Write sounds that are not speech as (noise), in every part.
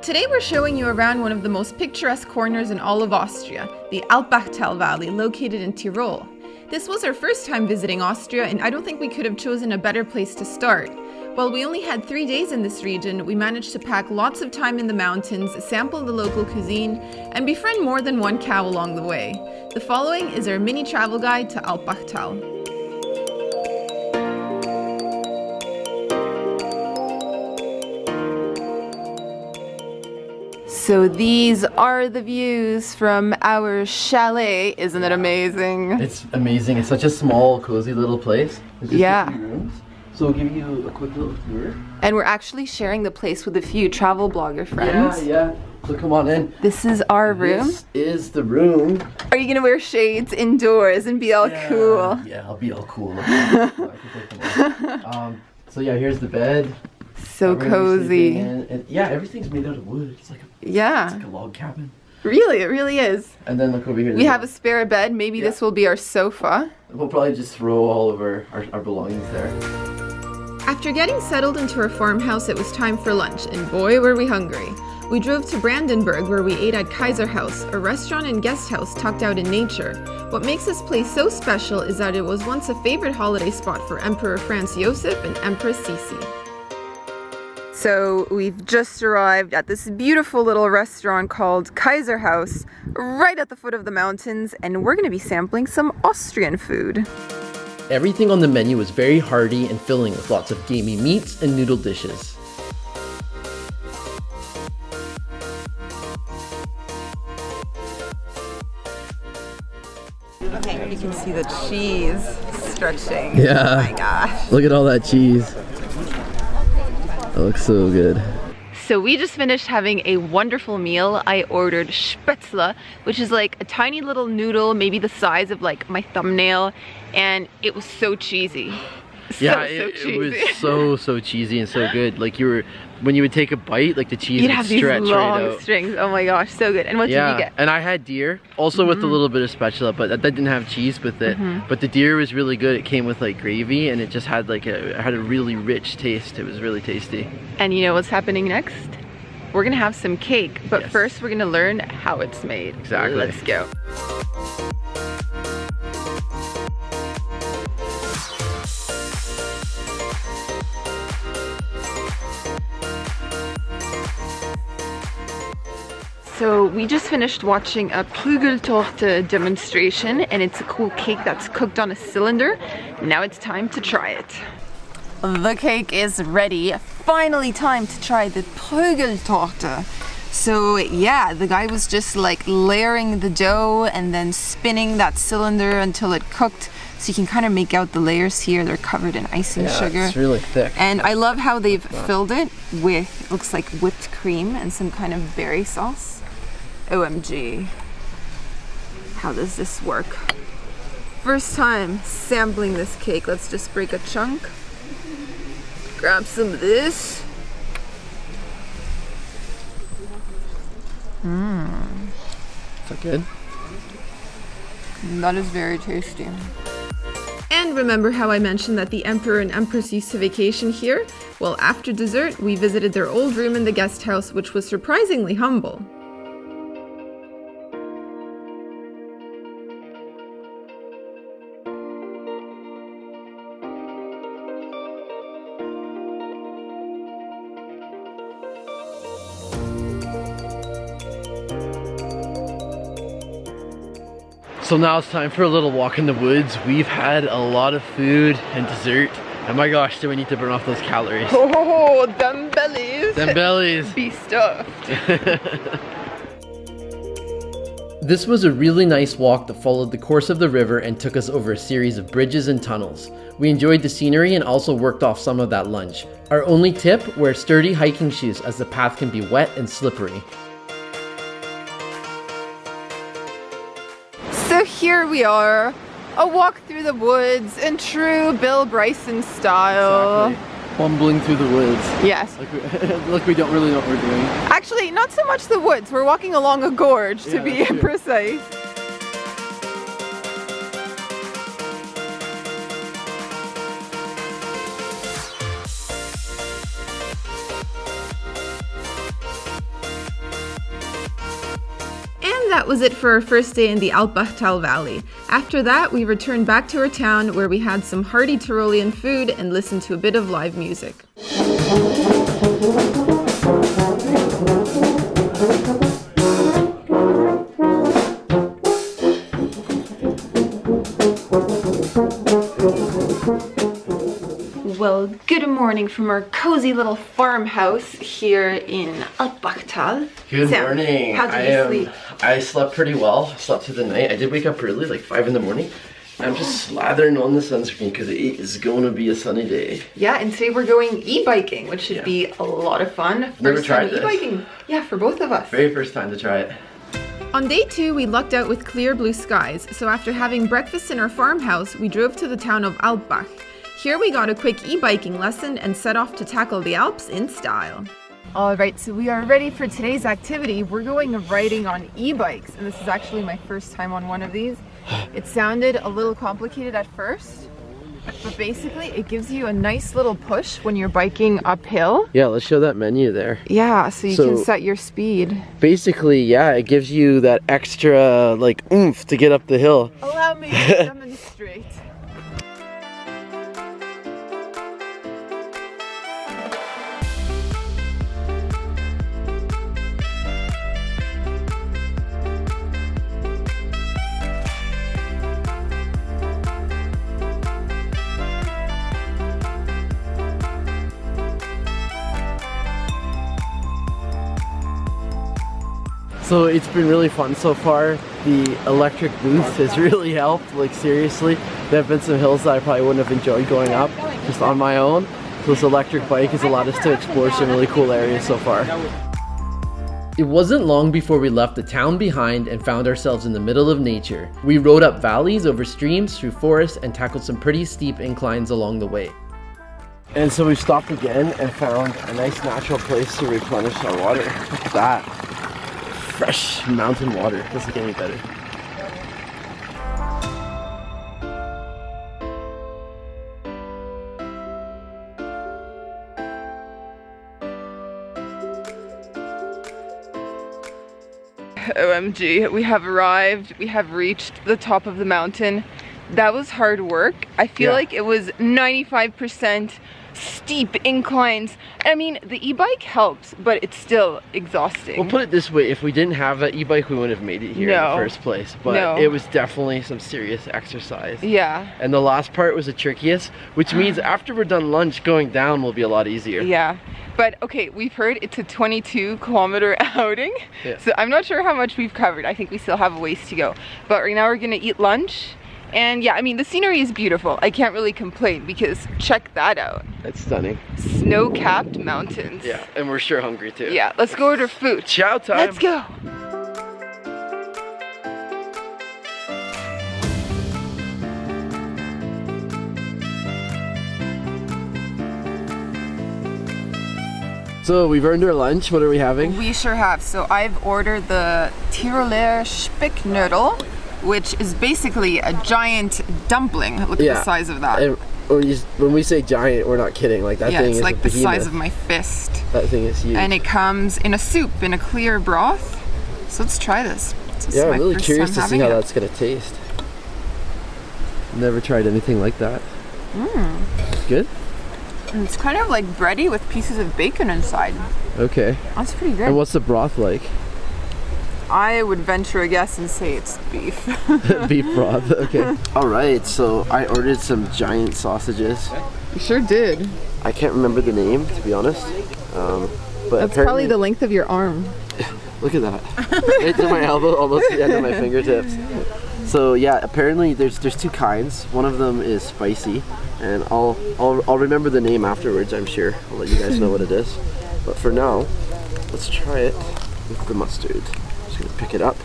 Today we're showing you around one of the most picturesque corners in all of Austria, the Alpbachtal Valley located in Tyrol. This was our first time visiting Austria and I don't think we could have chosen a better place to start. While we only had three days in this region, we managed to pack lots of time in the mountains, sample the local cuisine, and befriend more than one cow along the way. The following is our mini travel guide to Alpbachtal. So these are the views from our chalet. Isn't it amazing? It's amazing. It's such a small, cozy little place. yeah. So we'll give you a quick little tour. And we're actually sharing the place with a few travel blogger friends. Yeah, yeah. So come on in. This is our room. This is the room. Are you gonna wear shades indoors and be all yeah. cool? Yeah, I'll be all cool. (laughs) (laughs) um, so yeah, here's the bed. So cozy. And, yeah, everything's made out of wood. It's like a yeah. It's like a log cabin. Really, it really is. And then look over here. We have a spare bed. Maybe yeah. this will be our sofa. We'll probably just throw all of our, our, our belongings there. After getting settled into our farmhouse, it was time for lunch, and boy, were we hungry. We drove to Brandenberg where we ate at Kaiser House, a restaurant and guest house tucked out in nature. What makes this place so special is that it was once a favorite holiday spot for Emperor Franz Josef and Empress Sisi. So we've just arrived at this beautiful little restaurant called Kaiser House, right at the foot of the mountains, and we're gonna be sampling some Austrian food. Everything on the menu was very hearty and filling with lots of gamey meats and noodle dishes. Okay, you can see the cheese stretching. Yeah. Oh my gosh. Look at all that cheese. That looks so good. So we just finished having a wonderful meal. I ordered spätzle, which is like a tiny little noodle, maybe the size of like my thumbnail, and it was so cheesy. So, (laughs) yeah, it, so it, was (laughs) so so cheesy and so good. Like you were when you would take a bite, like the cheese You'd would have stretch these long right out. strings. Oh my gosh, so good. And what yeah, did you get? and I had deer, also mm -hmm. with a mm-hmm. little bit of spätzle, but that, that didn't have cheese with it. Mm -hmm. But the deer was really good. It came with like gravy, and it just had like a had a really rich taste. It was really tasty. And you know what's happening next? We're gonna have some cake, but yes. first we're gonna learn how it's made. Exactly. Let's go. So we just finished watching a Prügeltorte demonstration and it's a cool cake that's cooked on a cylinder. Now it's time to try it. The cake is ready. Finally time to try the Prügeltorte. So yeah, the guy was just like layering the dough and then spinning that cylinder until it cooked. So you can kind of make out the layers here. They're covered in icing yeah, sugar. it's really thick. And I love how they've filled it with, looks like whipped cream and some kind of berry sauce. OMG. How does this work? First time sampling this cake. Let's just break a chunk. Grab some of this. Mmm. Is that good? That is very tasty. And remember how I mentioned that the Emperor and Empress used to vacation here? Well, after dessert, we visited their old room in the guest house, which was surprisingly humble. So now it's time for a little walk in the woods. We've had a lot of food and dessert. And my gosh, do we need to burn off those calories. (laughs) Oh, them bellies. Them bellies. Be stuffed. (laughs) This was a really nice walk that followed the course of the river and took us over a series of bridges and tunnels. We enjoyed the scenery and also worked off some of that lunch. Our only tip, wear sturdy hiking shoes as the path can be wet and slippery. Here we are, a walk through the woods in true Bill Bryson style. Exactly. Bumbling through the woods. Yes. Like we, (laughs) like we, don't really know what we're doing. Actually, not so much the woods. We're walking along a gorge to be (laughs) precise. And that was it for our first day in the Alpbachtal Valley. After that, we returned back to our town where we had some hearty Tyrolean food and listened to a bit of live music. From our cozy little farmhouse here in Alpbachtal. Good Sam, morning. How did I, you um, sleep? I slept pretty well. Slept through the night. I did wake up early, like five in the morning. I'm just slathering on the sunscreen because it is going to be a sunny day. Yeah, and today we're going e-biking, which should Yeah. be a lot of fun. Never First tried time e-biking. Yeah, for both of us. Very first time to try it. On day two, we lucked out with clear blue skies, so after having breakfast in our farmhouse, we drove to the town of Alpbach. Here we got a quick e-biking lesson and set off to tackle the Alps in style. All right, so we are ready for today's activity. We're going riding on e-bikes, and this is actually my first time on one of these. It sounded a little complicated at first, but basically it gives you a nice little push when you're biking uphill. Yeah, let's show that menu there. Yeah, so you So- can set your speed. Basically, yeah, it gives you that extra like oomph to get up the hill. Allow me to (laughs) demonstrate. So it's been really fun so far. The electric boost has really helped, like seriously. There have been some hills that I probably wouldn't have enjoyed going up just on my own. So this electric bike has allowed us to explore some really cool areas so far. It wasn't long before we left the town behind and found ourselves in the middle of nature. We rode up valleys, over streams, through forests, and tackled some pretty steep inclines along the way. And so we've stopped again and found a nice natural place to replenish our water. Look at that. Fresh mountain water. Doesn't get any better. OMG, we have arrived. We have reached the top of the mountain. That was hard work. I feel Yeah. like it was 95% steep inclines. I mean, the e-bike helps, but it's still exhausting. We'll put it this way, if we didn't have that e-bike, we wouldn't have made it here in the first place. But No. it was definitely some serious exercise. yeah, And the last part was the trickiest, which means (sighs) after we're done lunch, going down will be a lot easier. yeah. But okay, we've heard it's a 22 kilometer (laughs) outing. Yeah. So I'm not sure how much we've covered. I think we still have a ways to go. But right now we're gonna eat lunch. And yeah, I mean, the scenery is beautiful. I can't really complain because check that out. It's stunning. Snow-capped mountains. Yeah, and we're sure hungry too. Yeah, let's go order food. Chow time. Let's go. So we've earned our lunch. What are we having? We sure have. So I've ordered the Tiroler Speckknödel, which is basically a giant dumpling. Look at the size of that. And when, we say giant, we're not kidding. Like that yeah, thing it's is like the size of my fist. That thing is huge. And it comes in a soup, in a clear broth. So let's try this. This yeah, I'm really curious to see how it. that's gonna taste. Never tried anything like that. Mm. Good. And It's kind of like bready with pieces of bacon inside. Okay. That's pretty good. And what's the broth like? I would venture a guess and say it's beef. (laughs) Beef broth. Okay. (laughs) All right. So I ordered some giant sausages. you sure did. I can't remember the name to be honest. Um, but That's probably the length of your arm. (laughs) Look at that. right to my elbow, almost the end of my fingertips. So yeah, apparently there's there's two kinds. One of them is spicy, and I'll I'll I'll remember the name afterwards. I'm sure. I'll let you guys know what it is. But for now, let's try it with the mustard. Just gonna pick it up,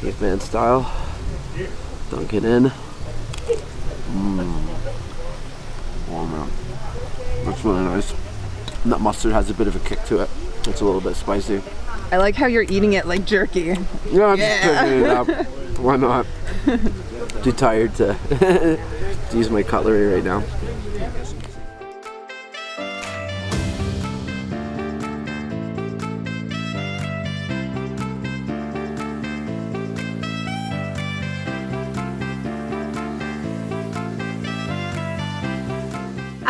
caveman style. Dunk it in. Mmm. Oh man, that's really nice. And that mustard has a bit of a kick to it. It's a little bit spicy. I like how you're eating it like jerky. Yeah, I'm just picking it up. (laughs) Why not? Too tired to, (laughs) to use my cutlery right now.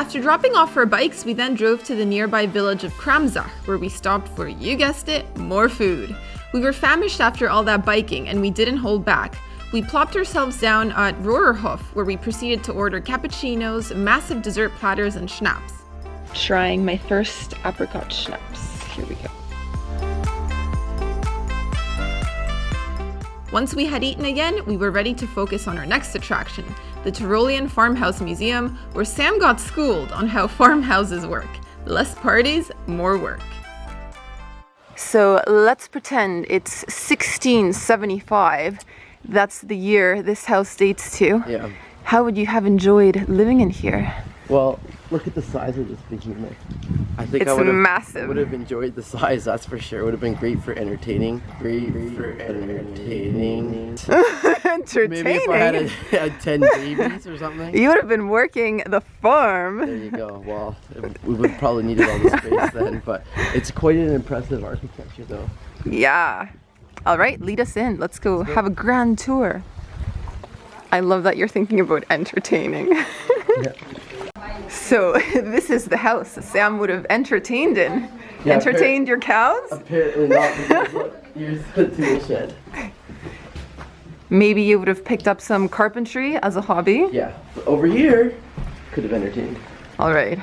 After dropping off our bikes, we then drove to the nearby village of Kramsach, where we stopped for, you guessed it, more food. We were famished after all that biking, and we didn't hold back. We plopped ourselves down at Rohrerhof, where we proceeded to order cappuccinos, massive dessert platters, and schnapps. Trying my first apricot schnapps. Here we go. Once we had eaten again, we were ready to focus on our next attraction, the Tyrolean Farmhouse Museum, where Sam got schooled on how (laughs) farmhouses work. Less parties, more work. So let's pretend it's 1675. That's the year this house dates to. Yeah. How would you have enjoyed living in here? Well, look at the size of this behemoth. I think It's I would have massive. would have enjoyed the size. That's for sure. It would have been great for entertaining. Great for entertaining. Entertaining. (laughs) Maybe if I had, a, had ten babies or something. You would have been working the farm. There you go. Well, it- we would probably needed all the space (laughs) then, but it's quite an impressive architecture, though. Yeah. All right, lead us in. Let's go have a grand tour. I love that you're thinking about entertaining. (laughs) Yeah. So, (laughs) this is the house Sam would have entertained in. Yeah, entertained your cows? Apparently not. Because look, here's the tool shed. Maybe you would have picked up some carpentry as a hobby. Yeah. Over here, could have entertained. All right.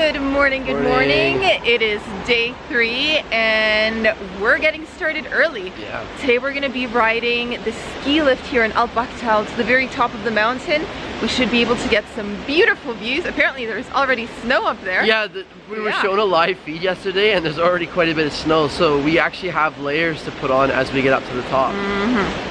Good morning, good morning. Morning. It is day three and we're getting started early. Yeah. Today we're going to be riding the ski lift here in Alpbachtal to the very top of the mountain. We should be able to get some beautiful views. Apparently there's already snow up there. Yeah, the, we were Yeah. shown a live feed yesterday and there's already quite a bit of snow, so we actually have layers to put on as we get up to the top. It is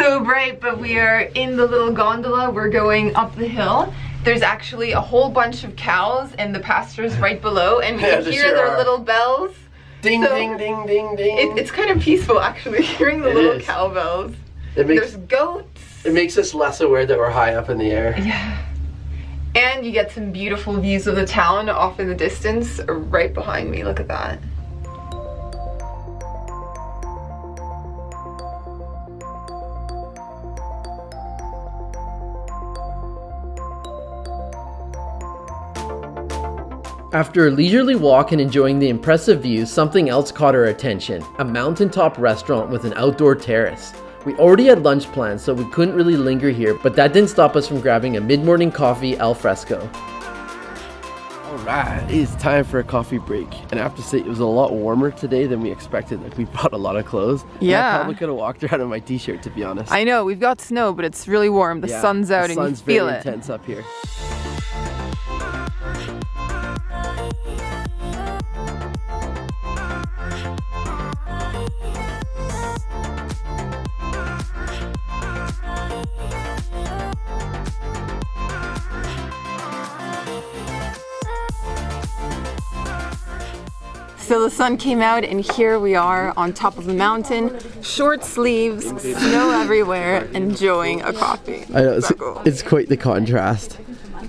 so bright, but we are in the little gondola. We're going up the hill. There's actually a whole bunch of cows and the pastures right below, and we Yeah, can hear sure their are. little bells. Ding, So- ding, ding, ding, ding. It, it's kind of peaceful actually, (laughs) hearing the It little is. cowbells. it, makes, There's goats. it makes us less aware that we're high up in the air. Yeah. And you get some beautiful views of the town off in the distance, right behind me. Look at that. After a leisurely walk and enjoying the impressive views, something else caught our attention a mountaintop restaurant with an outdoor terrace. We already had lunch plans, so we couldn't really linger here, but that didn't stop us from grabbing a mid morning coffee al fresco. Alright, it's time for a coffee break. And I have to say, it was a lot warmer today than we expected. Like, we (laughs) brought a lot of clothes. And Yeah. I probably could have walked around in my t shirt, to be honest. I know, we've got snow, but it's really warm. The Yeah, sun's out the and sun's you feel very it. intense up here. The sun came out, and here we are on top of the mountain, short sleeves, snow everywhere, enjoying a coffee. I know, it's, So cool. it's quite the contrast.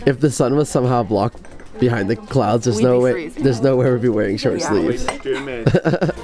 If the sun was somehow blocked behind the clouds, there's We'd no be way freezing. there's no way we'd be wearing short Yeah. sleeves. (laughs)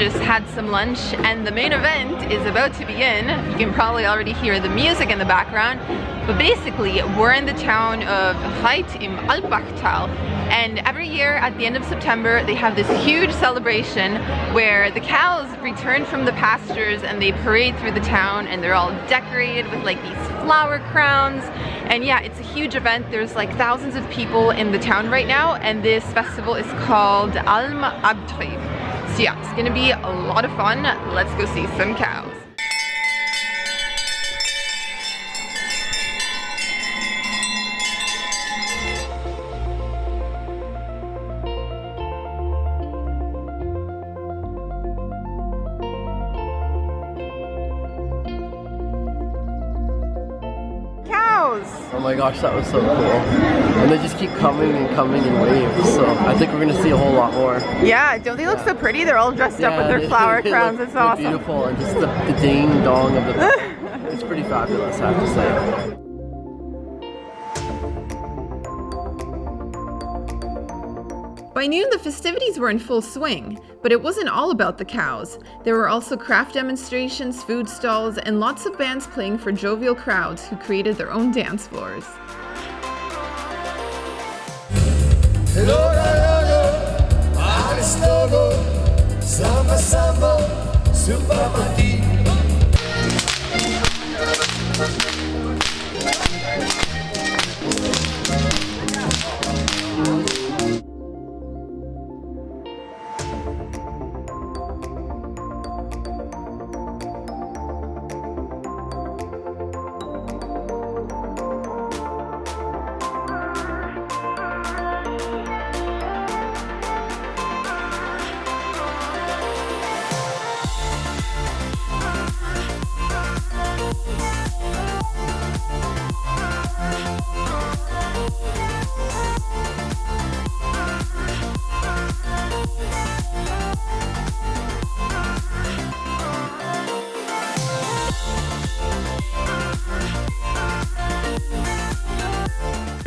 just had some lunch and the main event is about to begin. You can probably already hear the music in the background. But basically, we're in the town of Reith im Alpbachtal And every year at the end of September, they have this huge celebration where the cows return from the pastures and they parade through the town and they're all decorated with like these flower crowns. And yeah, it's a huge event. There's like thousands of people in the town right now and this festival is called Alm Abtrieb. So yeah, it's gonna be a lot of fun. Let's go see some cows. Oh my gosh, that was so cool. And they just keep coming and coming in waves, so I think we're gonna see a whole lot more. Yeah, don't they look yeah. so pretty? They're all dressed yeah, up with their (laughs) flower crowns. Look, it's awesome. beautiful, and just the, the ding dong of the. (laughs) it's pretty fabulous, I have to say. By noon, the festivities were in full swing, but it wasn't all about the cows. There were also craft demonstrations, food stalls, and lots of bands playing for jovial crowds who created their own dance floors.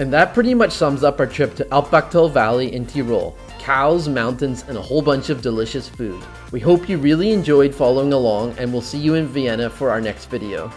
And that pretty much sums up our trip to Alpbachtal Valley in Tyrol. Cows, mountains, and a whole bunch of delicious food. We hope you really enjoyed following along and we'll see you in Vienna for our next video.